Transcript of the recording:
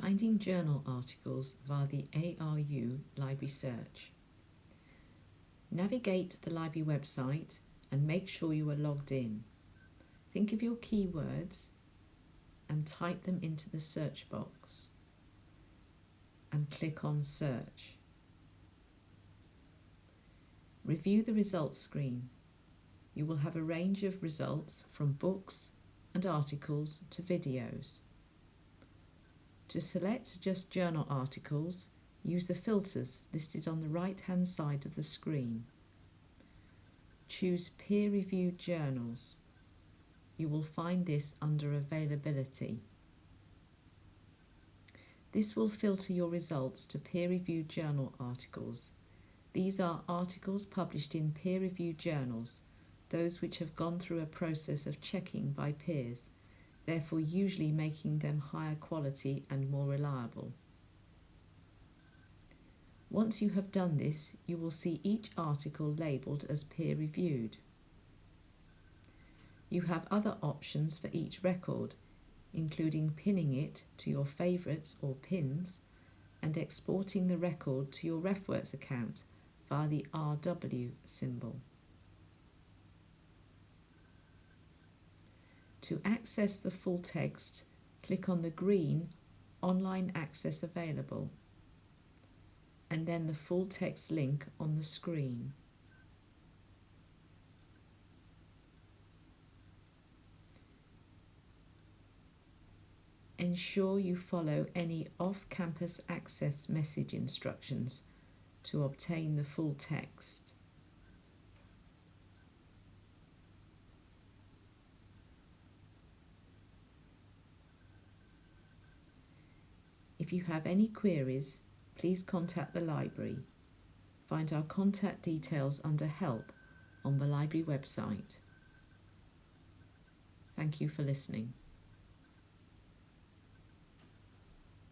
Finding journal articles via the ARU Library Search. Navigate to the library website and make sure you are logged in. Think of your keywords and type them into the search box and click on search. Review the results screen. You will have a range of results from books and articles to videos. To select just journal articles, use the filters listed on the right hand side of the screen. Choose peer-reviewed journals. You will find this under availability. This will filter your results to peer-reviewed journal articles. These are articles published in peer-reviewed journals, those which have gone through a process of checking by peers therefore usually making them higher quality and more reliable. Once you have done this, you will see each article labelled as peer-reviewed. You have other options for each record, including pinning it to your favourites or pins and exporting the record to your RefWorks account via the RW symbol. To access the full text, click on the green Online Access Available and then the full text link on the screen. Ensure you follow any off-campus access message instructions to obtain the full text. If you have any queries, please contact the library. Find our contact details under Help on the library website. Thank you for listening.